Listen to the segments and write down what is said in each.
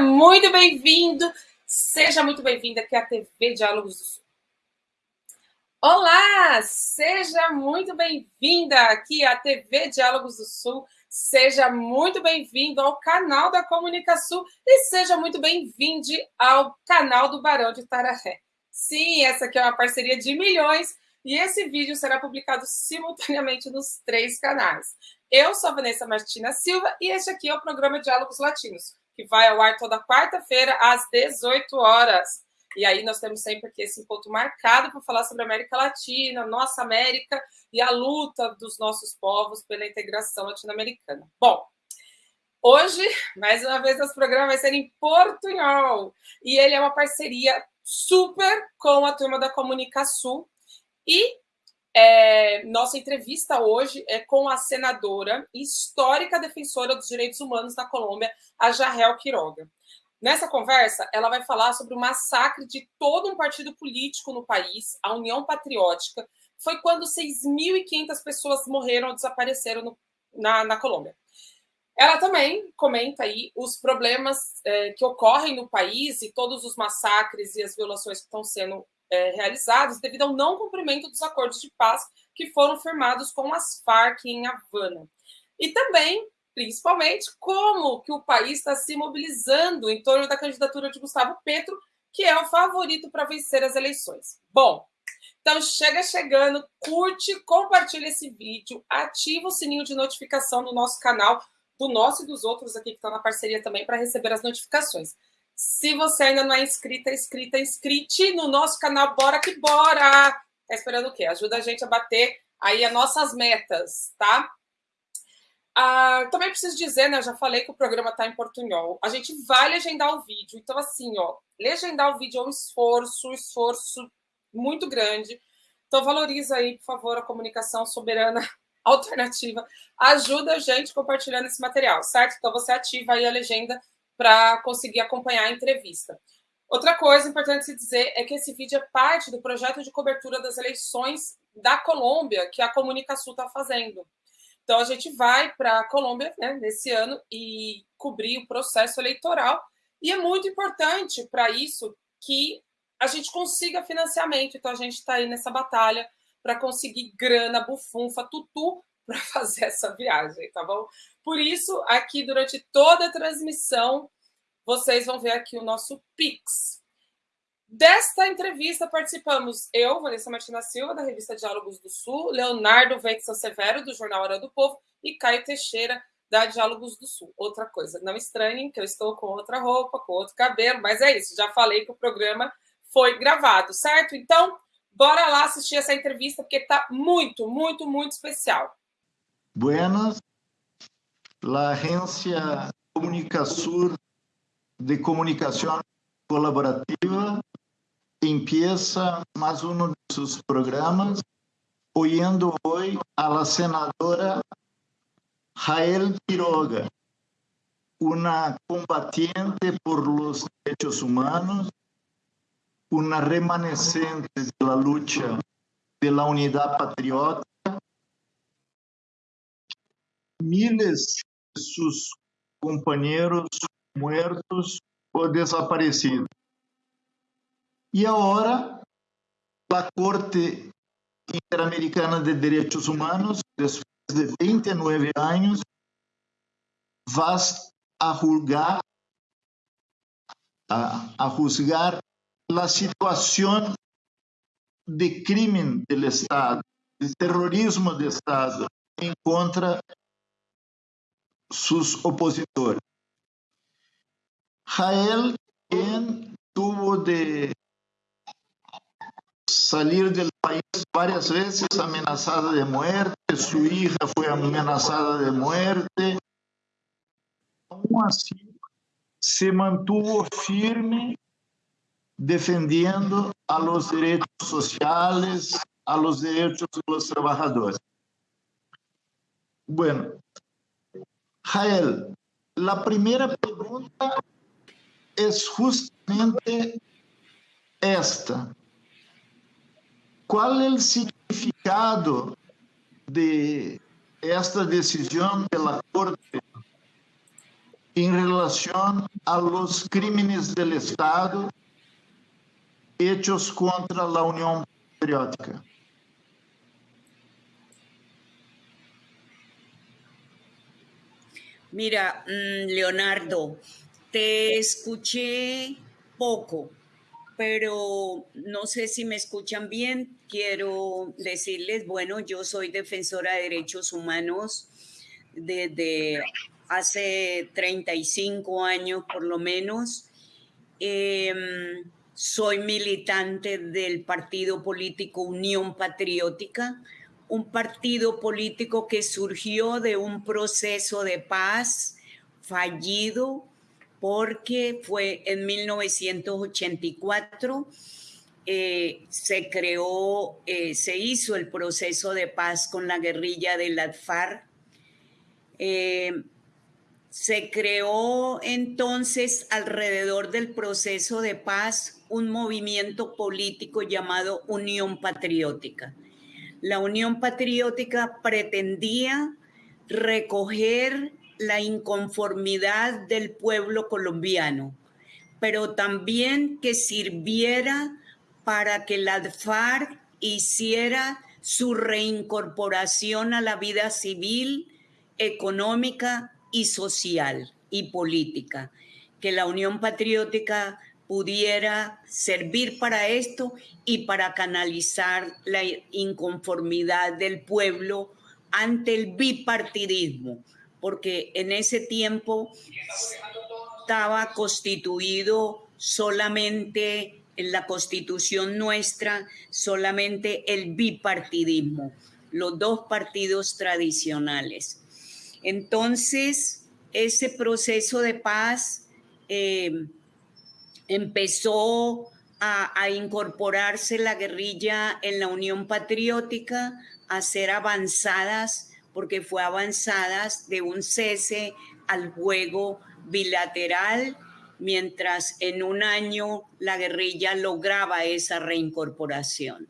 Muito bem-vindo, seja muito bem-vinda aqui à TV Diálogos do Sul. Olá, seja muito bem-vinda aqui à TV Diálogos do Sul, seja muito bem-vindo ao canal da Comunicação e seja muito bem-vindo ao canal do Barão de Tararé. Sim, essa aqui é uma parceria de milhões e esse vídeo será publicado simultaneamente nos três canais. Eu sou a Vanessa Martina Silva e este aqui é o programa Diálogos Latinos, que vai ao ar toda quarta-feira às 18 horas. E aí nós temos sempre aqui esse encontro marcado para falar sobre a América Latina, nossa América e a luta dos nossos povos pela integração latino-americana. Bom, hoje, mais uma vez, nosso programa vai ser em portunhol. E ele é uma parceria super com a turma da Comunicação. E é, nossa entrevista hoje é com a senadora e histórica defensora dos direitos humanos da Colômbia, a Jarrel Quiroga. Nessa conversa, ela vai falar sobre o massacre de todo um partido político no país, a União Patriótica. Foi quando 6.500 pessoas morreram ou desapareceram no, na, na Colômbia. Ela também comenta aí os problemas é, que ocorrem no país e todos os massacres e as violações que estão sendo é, realizados devido ao não cumprimento dos acordos de paz que foram firmados com as Farc em Havana. E também, principalmente, como que o país está se mobilizando em torno da candidatura de Gustavo Petro, que é o favorito para vencer as eleições. Bom, então chega chegando, curte, compartilha esse vídeo, ativa o sininho de notificação do nosso canal, do nosso e dos outros aqui que estão na parceria também para receber as notificações. Se você ainda não é inscrita, inscrita, inscrite no nosso canal, bora que bora! Tá esperando o quê? Ajuda a gente a bater aí as nossas metas, tá? Ah, também preciso dizer, né? Eu já falei que o programa tá em portunhol. A gente vai legendar o vídeo. Então, assim, ó, legendar o vídeo é um esforço, um esforço muito grande. Então, valoriza aí, por favor, a comunicação soberana alternativa. Ajuda a gente compartilhando esse material, certo? Então, você ativa aí a legenda para conseguir acompanhar a entrevista. Outra coisa importante se dizer é que esse vídeo é parte do projeto de cobertura das eleições da Colômbia que a Comunicação está fazendo. Então, a gente vai para a Colômbia né, nesse ano e cobrir o processo eleitoral. E é muito importante para isso que a gente consiga financiamento. Então, a gente está aí nessa batalha para conseguir grana, bufunfa, tutu para fazer essa viagem, tá bom? Por isso, aqui durante toda a transmissão, vocês vão ver aqui o nosso Pix. Desta entrevista participamos eu, Vanessa Martina Silva, da revista Diálogos do Sul, Leonardo Veitson Severo, do Jornal Hora do Povo, e Caio Teixeira, da Diálogos do Sul. Outra coisa, não estranhem que eu estou com outra roupa, com outro cabelo, mas é isso, já falei que o programa foi gravado, certo? Então, bora lá assistir essa entrevista, porque está muito, muito, muito especial. Buenas, la agencia Comunicasur de comunicación colaborativa empieza más uno de sus programas oyendo hoy a la senadora Jael Quiroga, una combatiente por los derechos humanos, una remanescente de la lucha de la unidad patriótica, miles sus companheiros muertos ou desaparecidos. E agora, a Corte Interamericana de Direitos Humanos, depois de 29 anos, vai a julgar a, a juzgar a situação de crime do Estado, de terrorismo do Estado em contra sus opositores. Jael, quien tuvo de salir del país varias veces amenazada de muerte, su hija fue amenazada de muerte, aún así se mantuvo firme defendiendo a los derechos sociales, a los derechos de los trabajadores. Bueno, Jael, la primera pregunta es justamente esta. ¿Cuál es el significado de esta decisión de la Corte en relación a los crímenes del Estado hechos contra la Unión Patriótica. Mira, mm, Leonardo, te escuché poco, pero no sé si me escuchan bien. Quiero decirles, bueno, yo soy defensora de derechos humanos desde hace 35 años por lo menos. Em, soy militante del partido político Unión Patriótica, un partido político que surgió de un proceso de paz fallido porque fue en 1984 eh, se creó, eh, se hizo el proceso de paz con la guerrilla de la FARC. Eh, se creó entonces alrededor del proceso de paz un movimiento político llamado Unión Patriótica la Unión Patriótica pretendía recoger la inconformidad del pueblo colombiano, pero también que sirviera para que la FARC hiciera su reincorporación a la vida civil, económica y social y política, que la Unión Patriótica pudiera servir para esto y para canalizar la inconformidad del pueblo ante el bipartidismo, porque en ese tiempo estaba constituido solamente en la constitución nuestra, solamente el bipartidismo, los dos partidos tradicionales. Entonces, ese proceso de paz eh, empezó a, incorporarse la guerrilla en la Unión Patriótica, a ser avanzadas, porque fue avanzadas de un cese al juego bilateral, mientras en un año la guerrilla lograba esa reincorporación.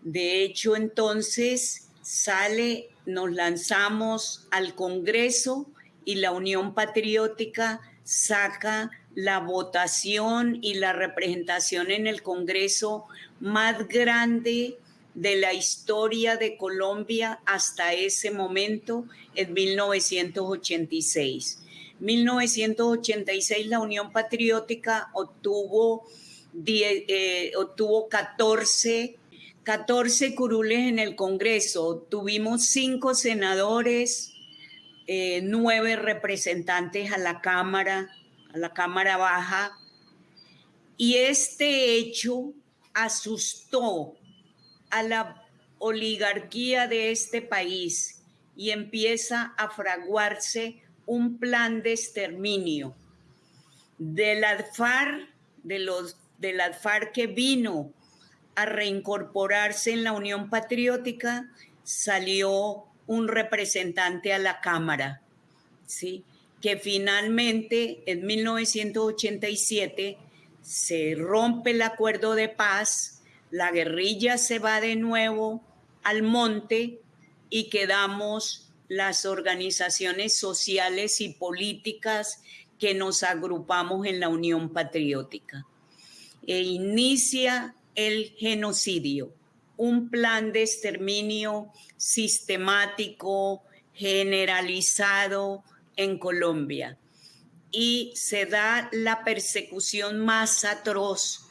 De hecho, entonces sale, nos lanzamos al Congreso y la Unión Patriótica saca la votación y la representación en el Congreso más grande de la historia de Colombia hasta ese momento, en 1986. 1986 la Unión Patriótica obtuvo, eh, obtuvo 14, 14 curules en el Congreso, tuvimos cinco senadores, eh, nueve representantes a la Cámara, a la Cámara Baja, y este hecho asustó a la oligarquía de este país y empieza a fraguarse un plan de exterminio del ADFAR, de los del ADFAR que vino a reincorporarse en la Unión Patriótica, salió un representante a la Cámara, ¿sí? Que finalmente en 1987 se rompe el acuerdo de paz, la guerrilla se va de nuevo al monte y quedamos las organizaciones sociales y políticas que nos agrupamos en la Unión Patriótica. E inicia el genocidio, un plan de exterminio sistemático, generalizado, en Colombia y se da la persecución más atroz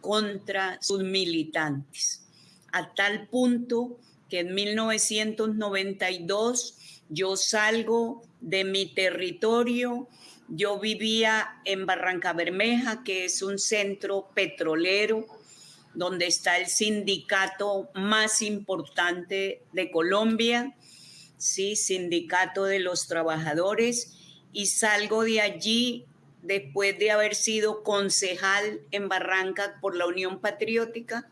contra sus militantes, a tal punto que en 1992 yo salgo de mi territorio, yo vivía en Barranca Bermeja, que es un centro petrolero, donde está el sindicato más importante de Colombia, ¿sí? Sindicato de los Trabajadores, y salgo de allí después de haber sido concejal en Barranca por la Unión Patriótica.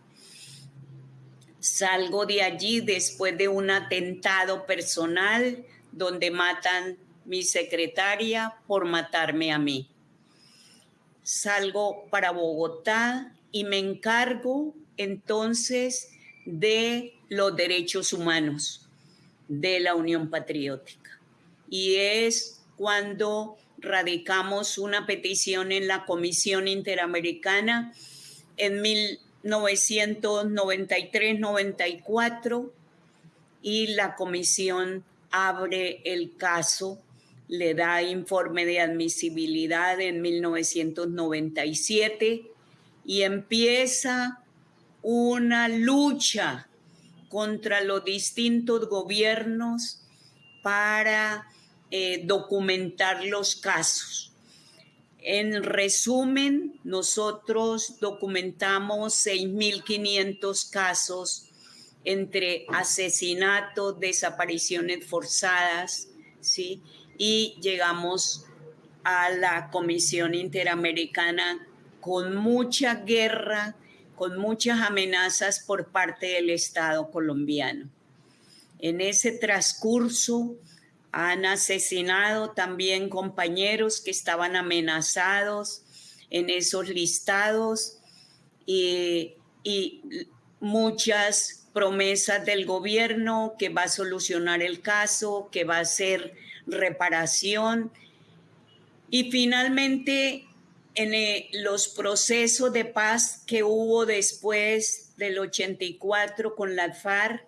Salgo de allí después de un atentado personal donde matan mi secretaria por matarme a mí. Salgo para Bogotá y me encargo entonces de los derechos humanos de la Unión Patriótica. Y es cuando radicamos una petición en la Comisión Interamericana en 1993-94 y la comisión abre el caso, le da informe de admisibilidad en 1997 y empieza una lucha contra los distintos gobiernos para eh, documentar los casos. En resumen, nosotros documentamos 6.500 casos entre asesinatos, desapariciones forzadas, ¿sí? Y llegamos a la Comisión Interamericana con mucha guerra, con muchas amenazas por parte del Estado colombiano. En ese transcurso han asesinado también compañeros que estaban amenazados en esos listados y, y muchas promesas del gobierno que va a solucionar el caso, que va a hacer reparación. Y finalmente, en eh, los procesos de paz que hubo después del 84 con la FARC,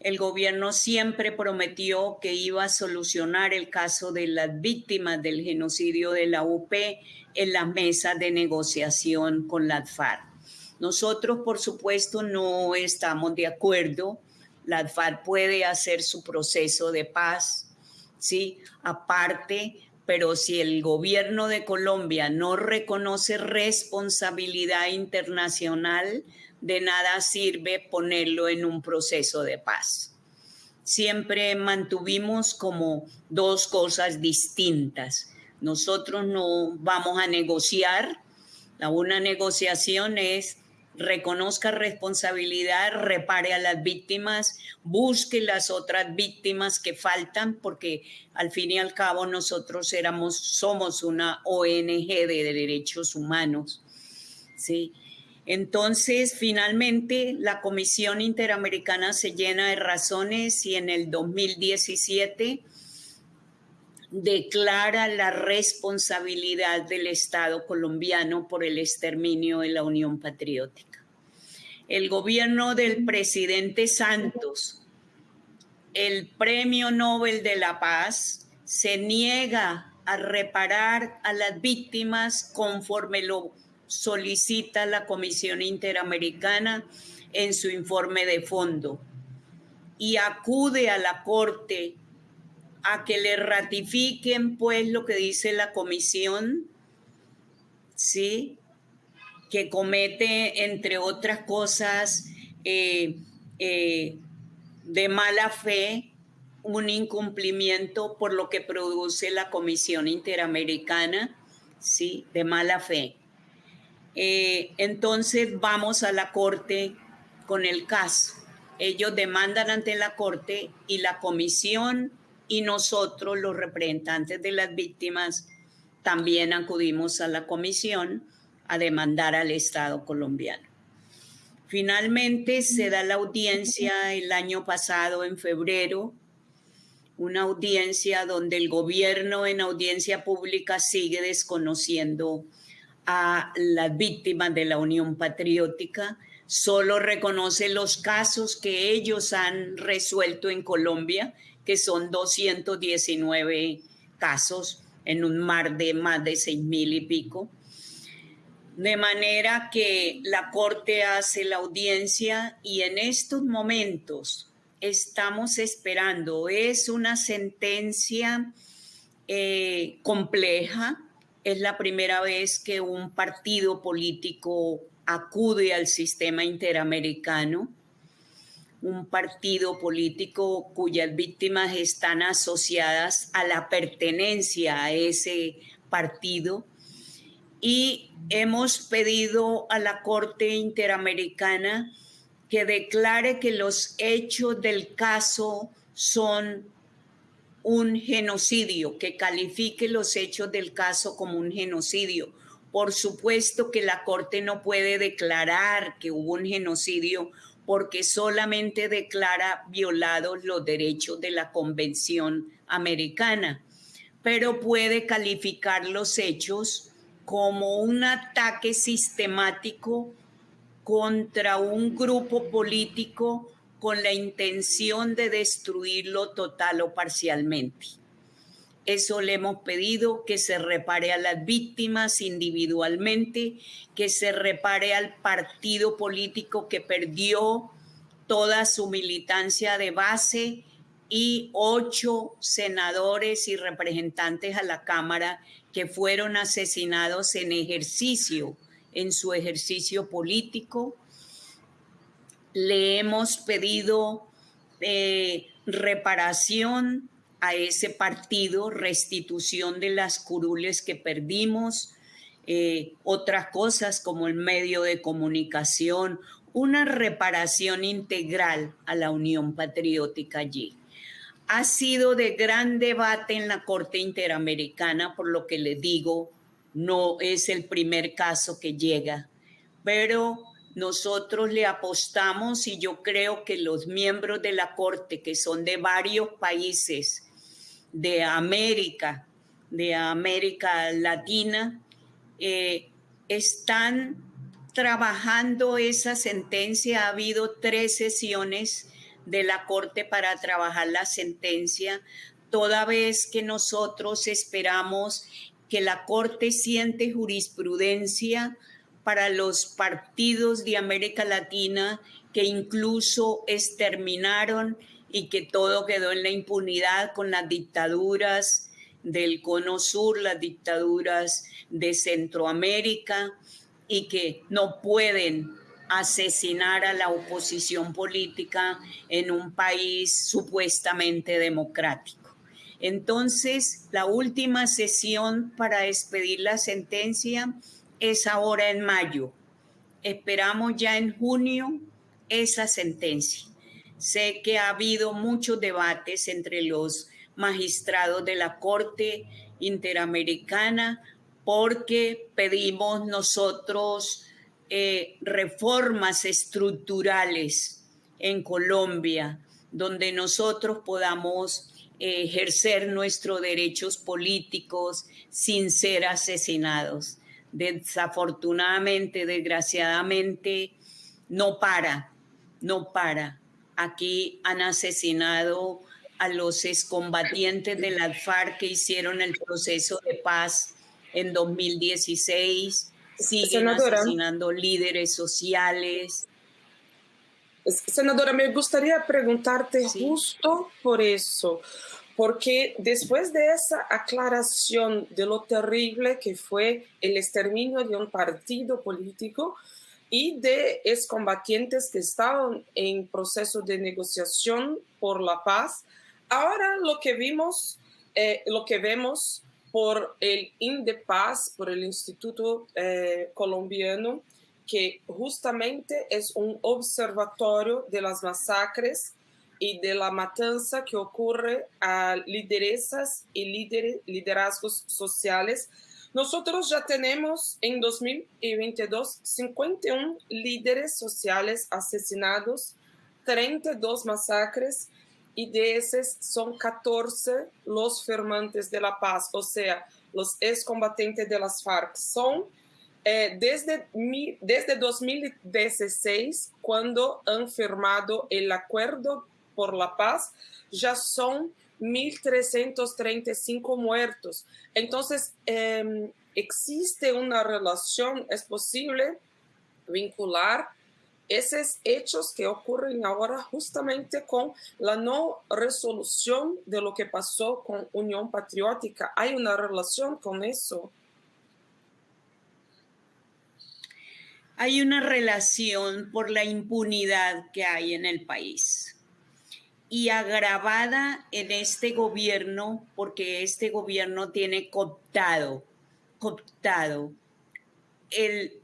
el gobierno siempre prometió que iba a solucionar el caso de las víctimas del genocidio de la UP en la mesa de negociación con la FARC. Nosotros, por supuesto, no estamos de acuerdo. La FARC puede hacer su proceso de paz, ¿sí? Aparte, pero si el gobierno de Colombia no reconoce responsabilidad internacional, de nada sirve ponerlo en un proceso de paz. Siempre mantuvimos como dos cosas distintas. Nosotros no vamos a negociar. La una negociación es reconozca responsabilidad, repare a las víctimas, busque las otras víctimas que faltan, porque al fin y al cabo nosotros éramos, somos una ONG de derechos humanos. ¿sí? Entonces, finalmente, la Comisión Interamericana se llena de razones y en el 2017 declara la responsabilidad del Estado colombiano por el exterminio de la Unión Patriótica el gobierno del presidente Santos, el Premio Nobel de la Paz, se niega a reparar a las víctimas conforme lo solicita la Comisión Interamericana en su informe de fondo y acude a la Corte a que le ratifiquen pues lo que dice la Comisión, ¿sí? Que comete, entre otras cosas, eh, eh, de mala fe, un incumplimiento por lo que produce la Comisión Interamericana, ¿sí? De mala fe. Eh, entonces vamos a la Corte con el caso. Ellos demandan ante la Corte y la Comisión y nosotros, los representantes de las víctimas, también acudimos a la Comisión a demandar al Estado colombiano. Finalmente se da la audiencia el año pasado, en febrero, una audiencia donde el gobierno en audiencia pública sigue desconociendo a las víctimas de la Unión Patriótica, solo reconoce los casos que ellos han resuelto en Colombia, que son 219 casos en un mar de más de seis mil y pico, de manera que la Corte hace la audiencia y en estos momentos estamos esperando, es una sentencia eh, compleja, es la primera vez que un partido político acude al sistema interamericano, un partido político cuyas víctimas están asociadas a la pertenencia a ese partido y hemos pedido a la Corte Interamericana que declare que los hechos del caso son un genocidio, que califique los hechos del caso como un genocidio. Por supuesto que la Corte no puede declarar que hubo un genocidio porque solamente declara violados los derechos de la Convención Americana pero puede calificar los hechos como un ataque sistemático contra un grupo político con la intención de destruirlo total o parcialmente. Eso le hemos pedido que se repare a las víctimas individualmente, que se repare al partido político que perdió toda su militancia de base y ocho senadores y representantes a la Cámara que fueron asesinados en ejercicio, en su ejercicio político. Le hemos pedido eh, reparación a ese partido, restitución de las curules que perdimos, eh, otras cosas como el medio de comunicación, una reparación integral a la Unión Patriótica allí. Ha sido de gran debate en la Corte Interamericana, por lo que le digo, no es el primer caso que llega, pero nosotros le apostamos y yo creo que los miembros de la Corte, que son de varios países, de América, de América Latina, eh, están trabajando esa sentencia. Ha habido tres sesiones de la Corte para trabajar la sentencia, toda vez que nosotros esperamos que la Corte siente jurisprudencia para los partidos de América Latina que incluso exterminaron y que todo quedó en la impunidad con las dictaduras del Cono Sur, las dictaduras de Centroamérica y que no pueden asesinar a la oposición política en un país supuestamente democrático. Entonces, la última sesión para despedir la sentencia es ahora en mayo. Esperamos ya en junio esa sentencia. Sé que ha habido muchos debates entre los magistrados de la Corte Interamericana porque pedimos nosotros eh, reformas estructurales en Colombia donde nosotros podamos eh, ejercer nuestros derechos políticos sin ser asesinados. Desafortunadamente, desgraciadamente, no para, no para. Aquí han asesinado a los excombatientes de la FARC que hicieron el proceso de paz en 2016. Siguen asesinando líderes sociales. Senadora, me gustaría preguntarte justo por eso, porque después de esa aclaración de lo terrible que fue el exterminio de un partido político, y de excombatientes que estaban en proceso de negociación por la paz. Ahora lo que vimos, eh, lo que vemos por el INDEPAZ, por el Instituto eh, Colombiano, que justamente es un observatorio de las masacres y de la matanza que ocurre a lideresas y liderazgos sociales. Nosotros ya tenemos en 2022 51 líderes sociales asesinados, 32 masacres y de esos son 14 los firmantes de la paz, o sea, los excombatientes de las FARC. Son eh, desde, desde 2016, cuando han firmado el acuerdo por la paz, ya son 1.335 muertos. Entonces, em, existe una relación, es posible vincular esos hechos que ocurren ahora justamente con la no resolución de lo que pasó con Unión Patriótica. ¿Hay una relación con eso? Hay una relación por la impunidad que hay en el país y agravada en este gobierno porque este gobierno tiene cooptado, cooptado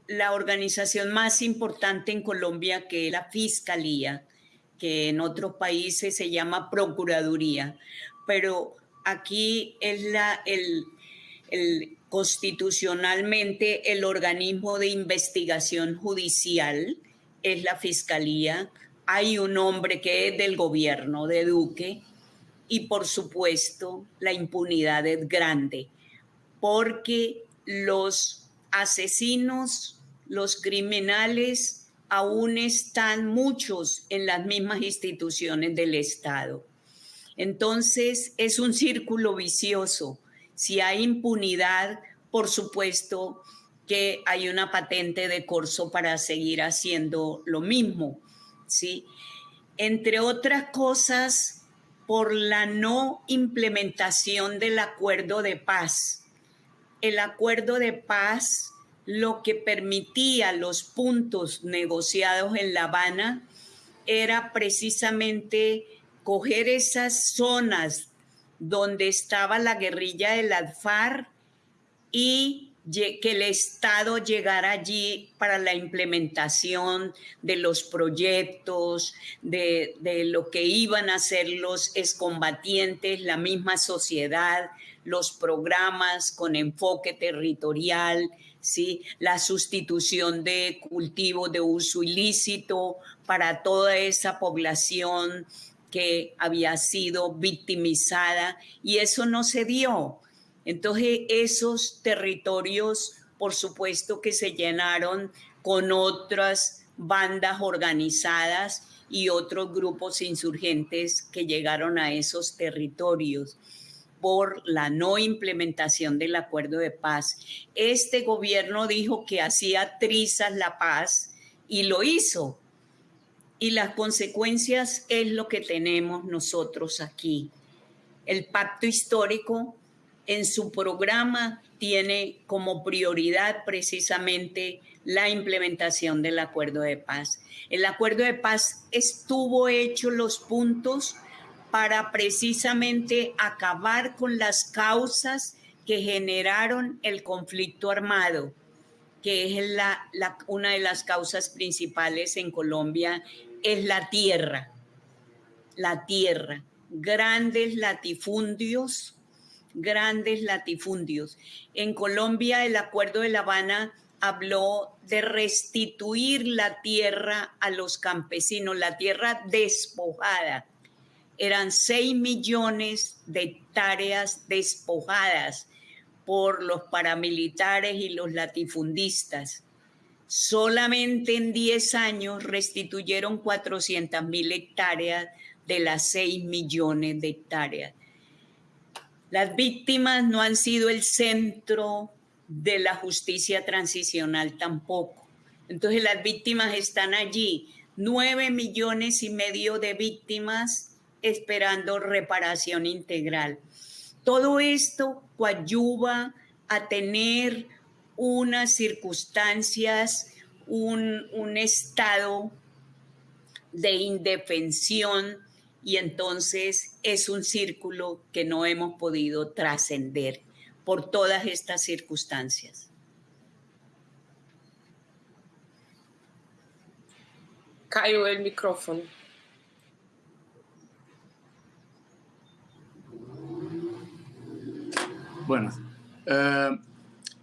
la organización más importante en Colombia que es la Fiscalía, que en otros países se llama Procuraduría, pero aquí es la, el, constitucionalmente el organismo de investigación judicial, es la Fiscalía, hay un hombre que es del gobierno de Duque y por supuesto la impunidad es grande, porque los asesinos, los criminales, aún están muchos en las mismas instituciones del Estado. Entonces es un círculo vicioso. Si hay impunidad, por supuesto que hay una patente de corso para seguir haciendo lo mismo, ¿sí? Entre otras cosas, por la no implementación del acuerdo de paz. El acuerdo de paz lo que permitía los puntos negociados en La Habana era precisamente coger esas zonas donde estaba la guerrilla del ADFAR y que el Estado llegara allí para la implementación de los proyectos, de, lo que iban a hacer los excombatientes, la misma sociedad, los programas con enfoque territorial, ¿sí? la sustitución de cultivos de uso ilícito para toda esa población que había sido victimizada y eso no se dio. Entonces esos territorios, por supuesto que se llenaron con otras bandas organizadas y otros grupos insurgentes que llegaron a esos territorios por la no implementación del acuerdo de paz. Este gobierno dijo que hacía trizas la paz y lo hizo. Y las consecuencias es lo que tenemos nosotros aquí. El pacto histórico en su programa tiene como prioridad precisamente la implementación del acuerdo de paz. El acuerdo de paz estuvo hecho los puntos para precisamente acabar con las causas que generaron el conflicto armado, que es la, una de las causas principales en Colombia, es la tierra. La tierra. Grandes latifundios grandes latifundios. En Colombia el Acuerdo de La Habana habló de restituir la tierra a los campesinos, la tierra despojada. Eran 6 millones de hectáreas despojadas por los paramilitares y los latifundistas. Solamente en 10 años restituyeron 400 mil hectáreas de las 6 millones de hectáreas. Las víctimas no han sido el centro de la justicia transicional tampoco. Entonces las víctimas están allí, nueve millones y medio de víctimas esperando reparación integral. Todo esto coadyuva a tener unas circunstancias, un, un estado de indefensión y entonces es un círculo que no hemos podido trascender por todas estas circunstancias. Cayó el micrófono. Bueno, uh,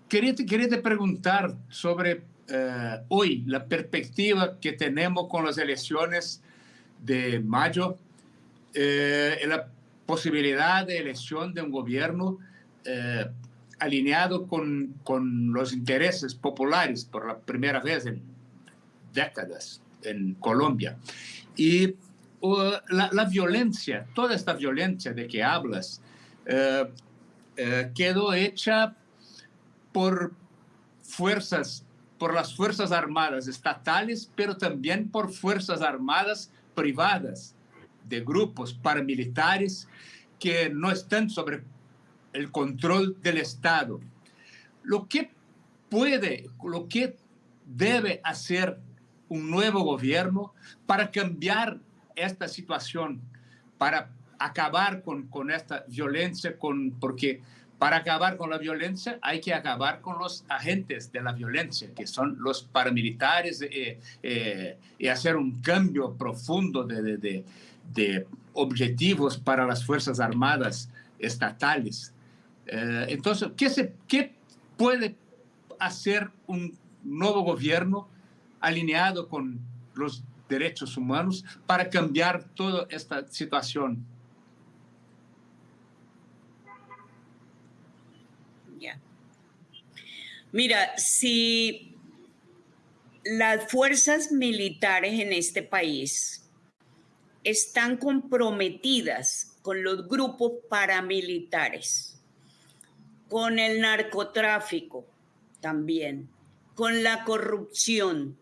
quería, quería te preguntar sobre uh, hoy la perspectiva que tenemos con las elecciones de mayo eh, la posibilidad de elección de un gobierno eh, alineado con, con, los intereses populares por la primera vez en décadas en Colombia. Y uh, la, violencia, toda esta violencia de que hablas, eh, quedó hecha por fuerzas, por las Fuerzas Armadas estatales, pero también por Fuerzas Armadas privadas de grupos paramilitares que no están sobre el control del Estado. Lo que puede, lo que debe hacer un nuevo gobierno para cambiar esta situación, para acabar con, con esta violencia, con, porque para acabar con la violencia hay que acabar con los agentes de la violencia, que son los paramilitares, eh, eh, y hacer un cambio profundo de, de, de de objetivos para las Fuerzas Armadas estatales. Eh, entonces, ¿qué, se, ¿qué puede hacer un nuevo gobierno alineado con los derechos humanos para cambiar toda esta situación? Mira, si las fuerzas militares en este país están comprometidas con los grupos paramilitares, con el narcotráfico también, con la corrupción,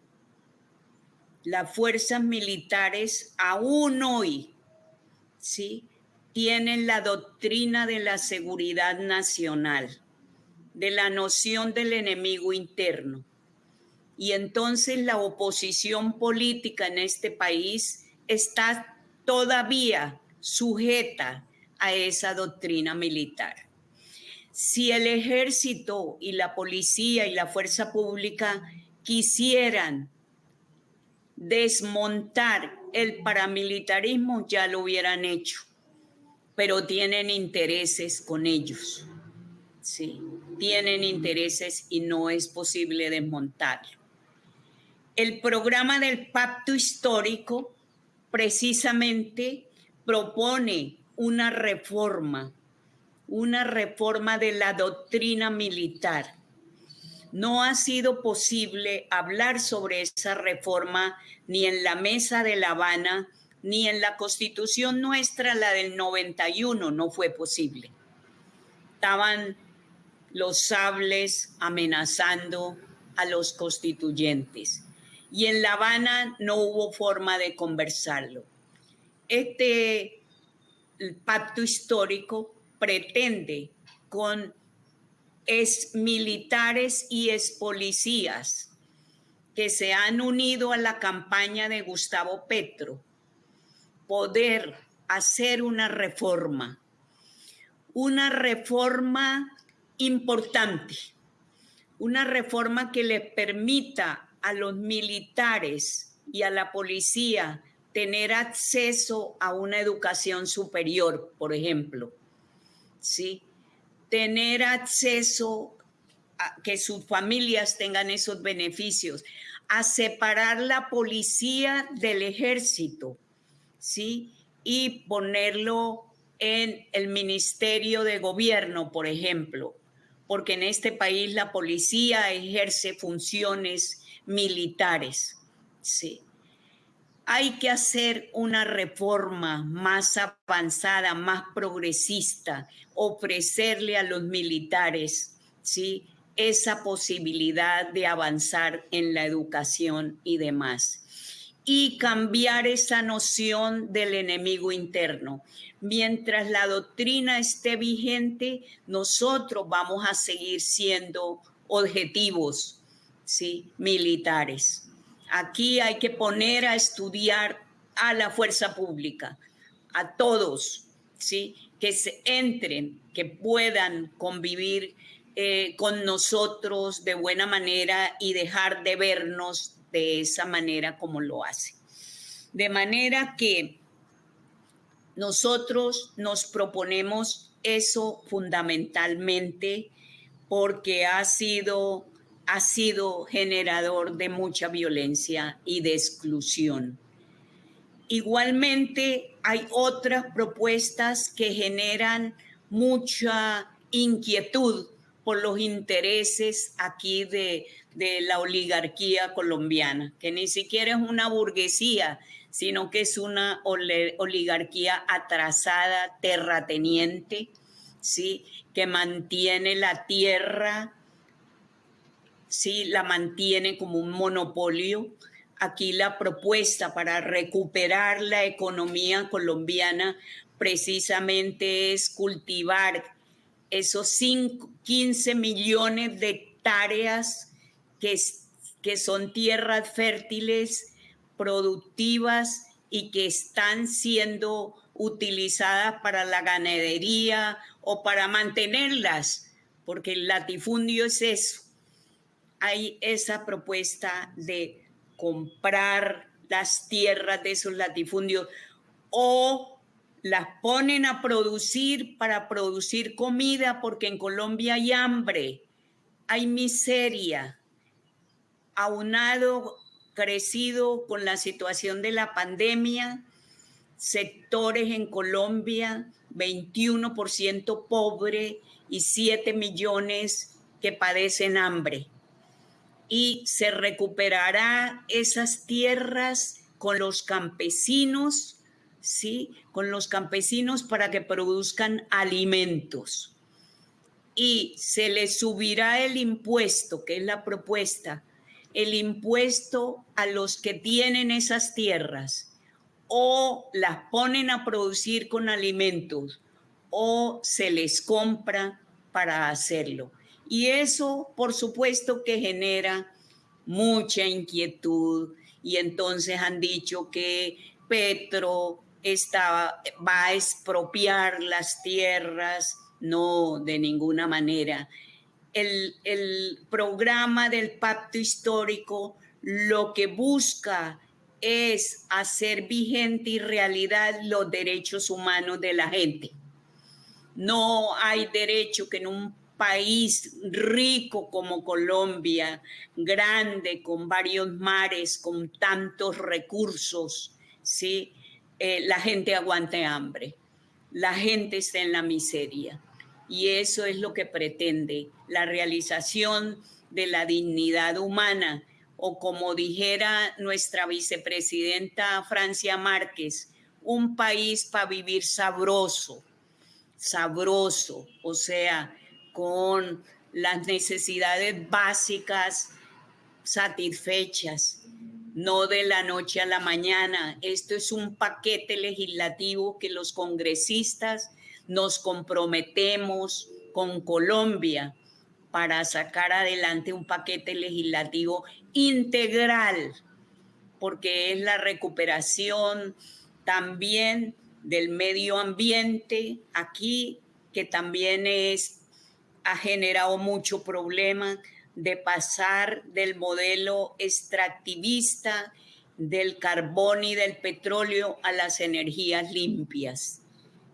las fuerzas militares aún hoy, ¿sí? Tienen la doctrina de la seguridad nacional, de la noción del enemigo interno. Y entonces la oposición política en este país está todavía sujeta a esa doctrina militar. Si el ejército y la policía y la fuerza pública quisieran desmontar el paramilitarismo, ya lo hubieran hecho, pero tienen intereses con ellos. Sí, tienen intereses y no es posible desmontarlo. El programa del pacto histórico precisamente propone una reforma, una reforma de la doctrina militar no ha sido posible hablar sobre esa reforma ni en la mesa de La Habana, ni en la constitución nuestra, la del 91, no fue posible. Estaban los sables amenazando a los constituyentes y en La Habana no hubo forma de conversarlo. Este pacto histórico pretende con es militares y es policías que se han unido a la campaña de Gustavo Petro poder hacer una reforma, una reforma importante, una reforma que le permita a los militares y a la policía tener acceso a una educación superior, por ejemplo, ¿sí? tener acceso a que sus familias tengan esos beneficios, a separar la policía del ejército, ¿sí? Y ponerlo en el Ministerio de Gobierno, por ejemplo, porque en este país la policía ejerce funciones militares, ¿sí? hay que hacer una reforma más avanzada, más progresista, ofrecerle a los militares ¿sí? esa posibilidad de avanzar en la educación y demás. Y cambiar esa noción del enemigo interno. Mientras la doctrina esté vigente, nosotros vamos a seguir siendo objetivos ¿sí? militares. Aquí hay que poner a estudiar a la fuerza pública, a todos, ¿sí? que se entren, que puedan convivir eh, con nosotros de buena manera y dejar de vernos de esa manera como lo hace. De manera que nosotros nos proponemos eso fundamentalmente porque ha sido ha sido generador de mucha violencia y de exclusión. Igualmente, hay otras propuestas que generan mucha inquietud por los intereses aquí de, la oligarquía colombiana, que ni siquiera es una burguesía, sino que es una oligarquía atrasada, terrateniente, ¿sí? que mantiene la tierra ¿sí? la mantiene como un monopolio. Aquí la propuesta para recuperar la economía colombiana precisamente es cultivar esos 15 millones de hectáreas que, que son tierras fértiles, productivas y que están siendo utilizadas para la ganadería o para mantenerlas, porque el latifundio es eso, hay esa propuesta de comprar las tierras de esos latifundios o las ponen a producir para producir comida porque en Colombia hay hambre, hay miseria, aunado, crecido con la situación de la pandemia, sectores en Colombia 21% pobre y 7 millones que padecen hambre. Y se recuperará esas tierras con los campesinos, ¿sí? Con los campesinos para que produzcan alimentos. Y se les subirá el impuesto, que es la propuesta, el impuesto a los que tienen esas tierras o las ponen a producir con alimentos o se les compra para hacerlo. Y eso, por supuesto, que genera mucha inquietud. Y entonces han dicho que Petro va a expropiar las tierras. No, de ninguna manera. El, el programa del pacto histórico lo que busca es hacer vigente y realidad los derechos humanos de la gente. No hay derecho que en un país rico como Colombia, grande, con varios mares, con tantos recursos, ¿sí? Eh, la gente aguante hambre, la gente está en la miseria. Y eso es lo que pretende la realización de la dignidad humana, o como dijera nuestra vicepresidenta Francia Márquez, un país para vivir sabroso, sabroso, o sea, con las necesidades básicas satisfechas, no de la noche a la mañana. Esto es un paquete legislativo que los congresistas nos comprometemos con Colombia para sacar adelante un paquete legislativo integral, porque es la recuperación también del medio ambiente aquí, que también es, ha generado mucho problema de pasar del modelo extractivista del carbón y del petróleo a las energías limpias.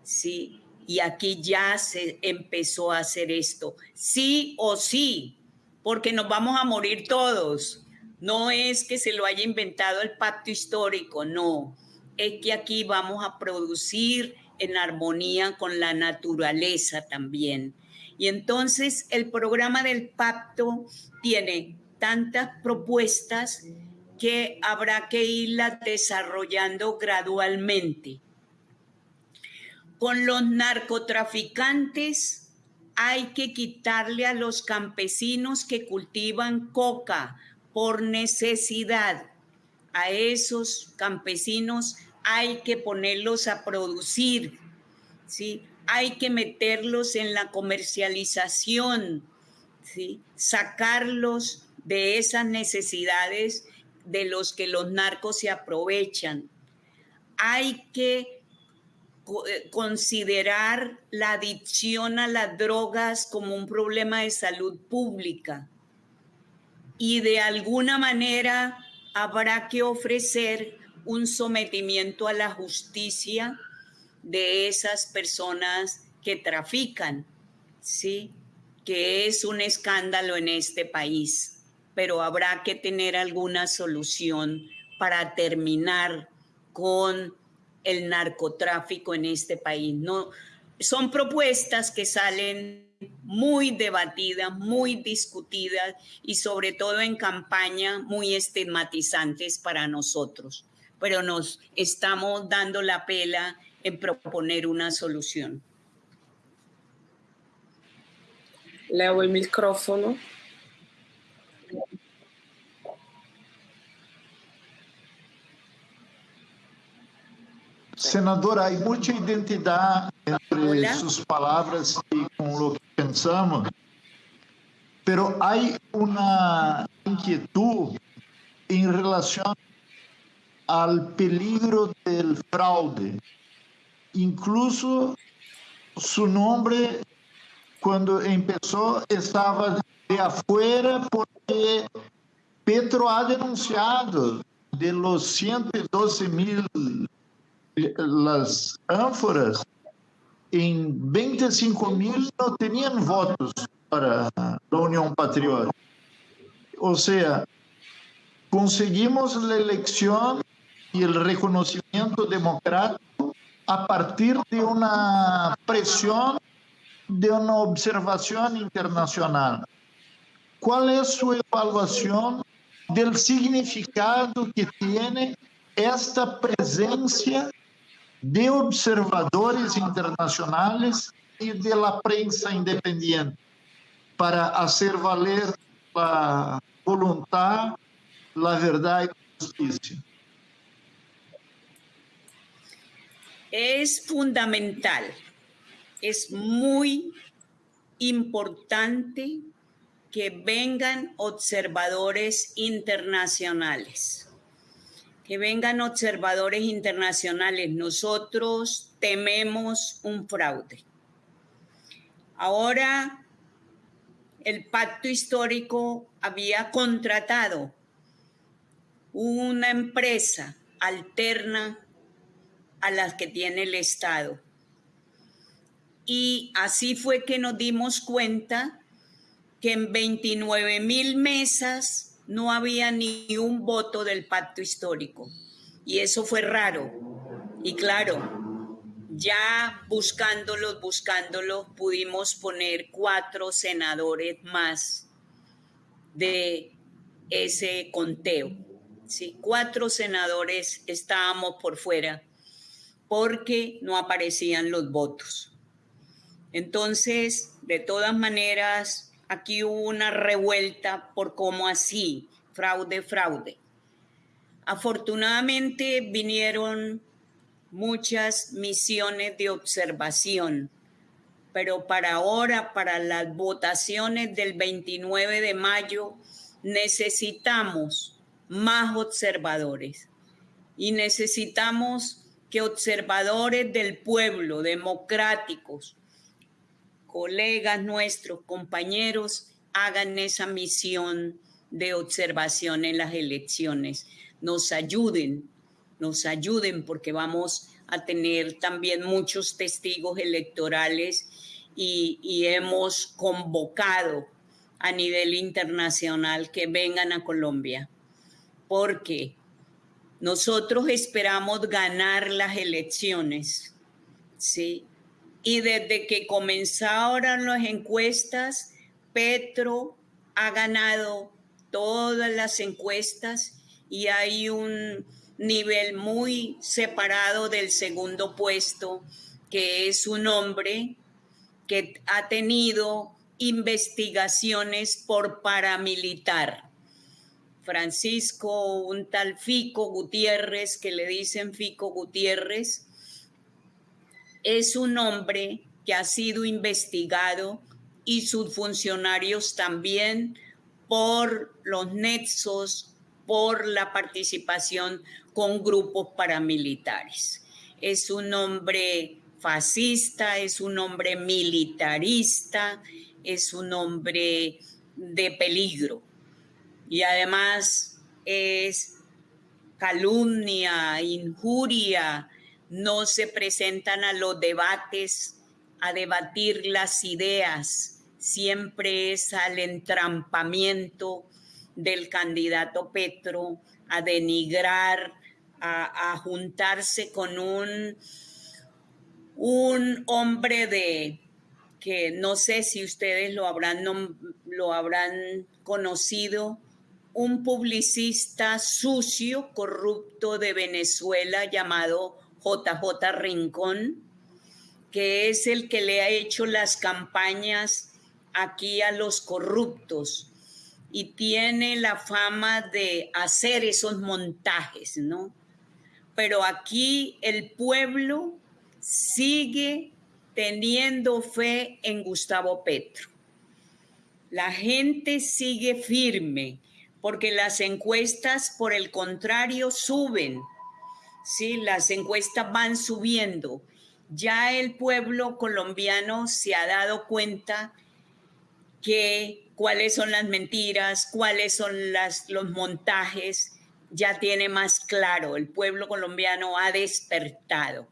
Sí, y aquí ya se empezó a hacer esto. Sí o sí, porque nos vamos a morir todos. No es que se lo haya inventado el pacto histórico, no es que aquí vamos a producir en armonía con la naturaleza también. Y entonces el programa del pacto tiene tantas propuestas que habrá que irlas desarrollando gradualmente. Con los narcotraficantes hay que quitarle a los campesinos que cultivan coca por necesidad. A esos campesinos hay que ponerlos a producir, ¿sí? Hay que meterlos en la comercialización. Sacarlos de esas necesidades de los que los narcos se aprovechan. Hay que eh, considerar la adicción a las drogas como un problema de salud pública y de alguna manera habrá que ofrecer un sometimiento a la justicia de esas personas que trafican, ¿sí? Que es un escándalo en este país, pero habrá que tener alguna solución para terminar con el narcotráfico en este país. No, son propuestas que salen muy debatidas, muy discutidas y sobre todo en campaña muy estigmatizantes para nosotros pero nos estamos dando la pela en proponer una solución. Leo el micrófono. Senadora, hay mucha identidad entre Hola. sus palabras y con lo que pensamos, pero hay una inquietud en relación al peligro del fraude. Incluso su nombre cuando empezó estaba de afuera porque Petro ha denunciado de los 112 mil las ánforas, en 25 mil no tenían votos para la Unión Patriota. O sea, conseguimos la elección y el reconocimiento democrático a partir de una presión de una observación internacional. ¿Cuál es su evaluación del significado que tiene esta presencia de observadores internacionales y de la prensa independiente para hacer valer la voluntad, la verdad y la justicia? Es fundamental, es muy importante que vengan observadores internacionales, que vengan observadores internacionales. Nosotros tememos un fraude. Ahora, el pacto histórico había contratado una empresa alterna a las que tiene el Estado. Y así fue que nos dimos cuenta que en 29 mil mesas no había ni un voto del pacto histórico. Y eso fue raro. Y claro, ya buscándolos, buscándolos, pudimos poner cuatro senadores más de ese conteo. Sí, cuatro senadores estábamos por fuera porque no aparecían los votos. Entonces, de todas maneras, aquí hubo una revuelta por cómo así, fraude, fraude. Afortunadamente vinieron muchas misiones de observación, pero para ahora, para las votaciones del 29 de mayo, necesitamos más observadores y necesitamos que observadores del pueblo, democráticos, colegas nuestros, compañeros, hagan esa misión de observación en las elecciones. Nos ayuden, nos ayuden porque vamos a tener también muchos testigos electorales y, y hemos convocado a nivel internacional que vengan a Colombia porque nosotros esperamos ganar las elecciones, ¿sí? Y desde que comenzaron las encuestas, Petro ha ganado todas las encuestas y hay un nivel muy separado del segundo puesto, que es un hombre que ha tenido investigaciones por paramilitar. Francisco, un tal Fico Gutiérrez, que le dicen Fico Gutiérrez, es un hombre que ha sido investigado y sus funcionarios también por los nexos, por la participación con grupos paramilitares. Es un hombre fascista, es un hombre militarista, es un hombre de peligro y además es calumnia, injuria, no se presentan a los debates a debatir las ideas, siempre es al entrampamiento del candidato Petro, a denigrar, a, juntarse con un, un hombre de que no sé si ustedes lo habrán, lo habrán conocido, un publicista sucio, corrupto de Venezuela llamado JJ Rincón, que es el que le ha hecho las campañas aquí a los corruptos y tiene la fama de hacer esos montajes, ¿no? Pero aquí el pueblo sigue teniendo fe en Gustavo Petro. La gente sigue firme porque las encuestas, por el contrario, suben. Sí, las encuestas van subiendo. Ya el pueblo colombiano se ha dado cuenta que cuáles son las mentiras, cuáles son las, los montajes, ya tiene más claro. El pueblo colombiano ha despertado,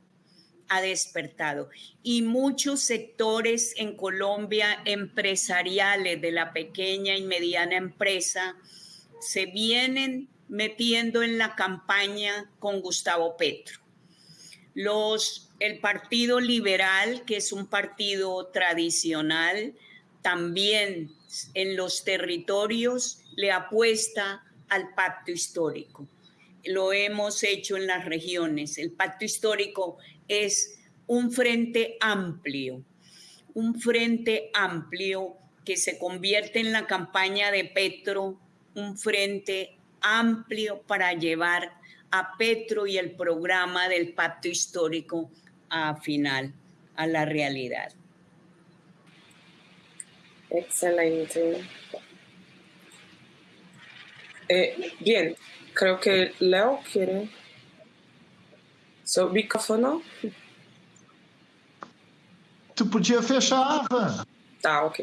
ha despertado. Y muchos sectores en Colombia empresariales de la pequeña y mediana empresa, se vienen metiendo en la campaña con Gustavo Petro. Los, el Partido Liberal, que es un partido tradicional, también en los territorios le apuesta al pacto histórico. Lo hemos hecho en las regiones. El pacto histórico es un frente amplio, un frente amplio que se convierte en la campaña de Petro, un frente amplio para llevar a Petro y el programa del pacto histórico a final, a la realidad. Excelente. Eh, bien, creo que Leo quiere su micrófono. Tu podia fechar. Ah, ok.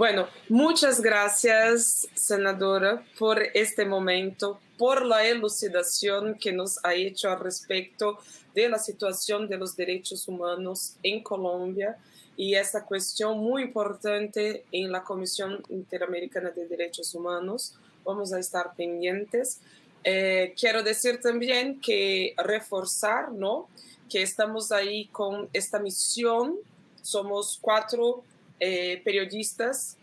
Bueno, muchas gracias, senadora, por este momento, por la elucidación que nos ha hecho al respecto de la situación de los derechos humanos en Colombia y esta cuestión muy importante en la Comisión Interamericana de Derechos Humanos. Vamos a estar pendientes. Eh, quiero decir también que reforzar, ¿no? Que estamos ahí con esta misión. Somos cuatro eh, periodistas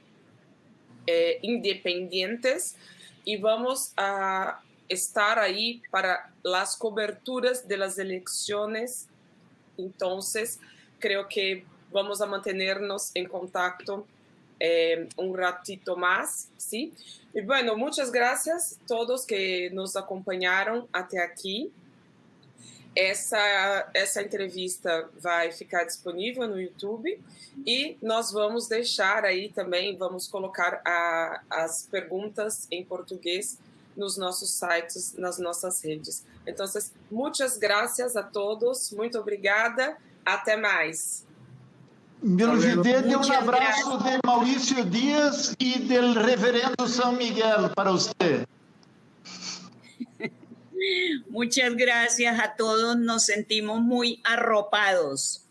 eh, independientes y vamos a estar ahí para las coberturas de las elecciones. Entonces, creo que vamos a mantenernos en contacto eh, un ratito más, ¿sí? Y bueno, muchas gracias a todos que nos acompañaron hasta aquí. Essa, essa entrevista vai ficar disponível no YouTube e nós vamos deixar aí também, vamos colocar a, as perguntas em português nos nossos sites, nas nossas redes. Então, muitas graças a todos, muito obrigada, até mais. Melgidede, um abraço de Maurício Dias e do reverendo São Miguel para você. Muchas gracias a todos, nos sentimos muy arropados,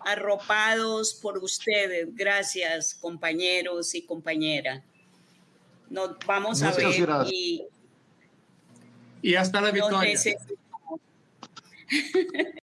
arropados por ustedes. Gracias, compañeros y compañeras. Nos vamos a ver y, y hasta la victoria.